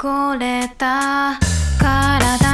これた。体